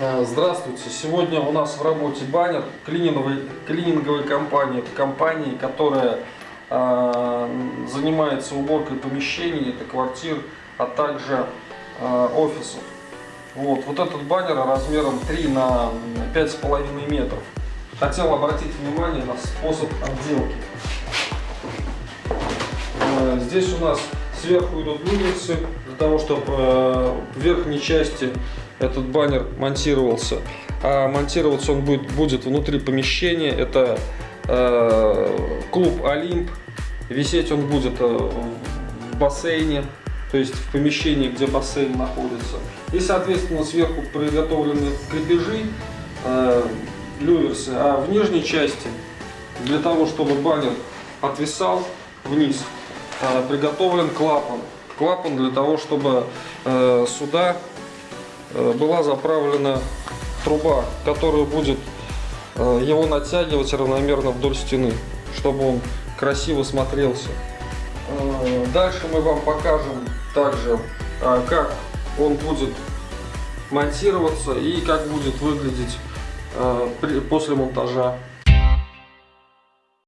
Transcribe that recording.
Э, Здравствуйте! Сегодня у нас в работе баннер клининговой, клининговой компании. Это компания, которая э, занимается уборкой помещений, это квартир, а также э, офисов. Вот, вот этот баннер размером 3 на 5,5 метров. Хотел обратить внимание на способ отделки. Э, Здесь у нас сверху идут луницы, для того, чтобы э, в верхней части этот баннер монтировался. А монтироваться он будет, будет внутри помещения. Это э, клуб Олимп. Висеть он будет э, в бассейне, то есть в помещении, где бассейн находится. И, соответственно, сверху приготовлены крепежи, люверсы, а в нижней части, для того, чтобы баннер отвисал вниз, приготовлен клапан. Клапан для того, чтобы э, сюда э, была заправлена труба, которая будет э, его натягивать равномерно вдоль стены, чтобы он красиво смотрелся. Дальше мы вам покажем также, как он будет монтироваться и как будет выглядеть после монтажа